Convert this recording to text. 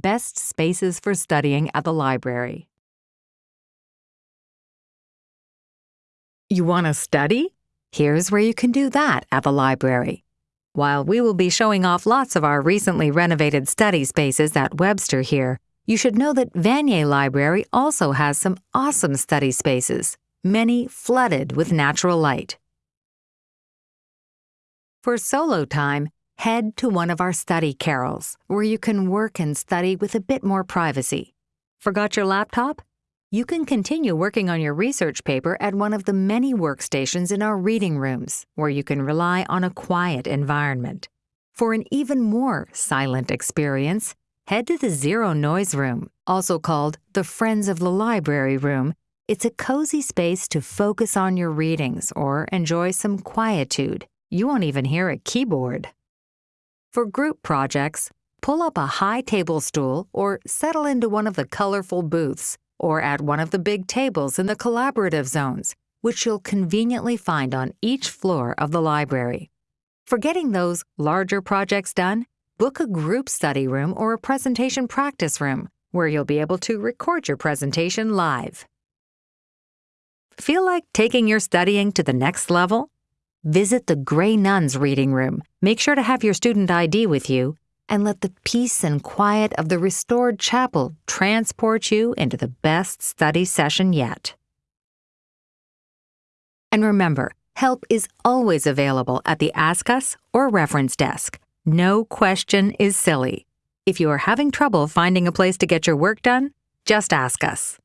Best Spaces for Studying at the Library. You want to study? Here's where you can do that at the library. While we will be showing off lots of our recently renovated study spaces at Webster here, you should know that Vanier Library also has some awesome study spaces, many flooded with natural light. For solo time, head to one of our study carrels, where you can work and study with a bit more privacy. Forgot your laptop? You can continue working on your research paper at one of the many workstations in our reading rooms, where you can rely on a quiet environment. For an even more silent experience, head to the Zero Noise Room, also called the Friends of the Library Room. It's a cozy space to focus on your readings or enjoy some quietude. You won't even hear a keyboard. For group projects, pull up a high table stool or settle into one of the colorful booths or at one of the big tables in the collaborative zones, which you'll conveniently find on each floor of the library. For getting those larger projects done, book a group study room or a presentation practice room where you'll be able to record your presentation live. Feel like taking your studying to the next level? Visit the Grey Nuns Reading Room. Make sure to have your student ID with you and let the peace and quiet of the restored chapel transport you into the best study session yet. And remember, help is always available at the Ask Us or Reference Desk. No question is silly. If you are having trouble finding a place to get your work done, just ask us.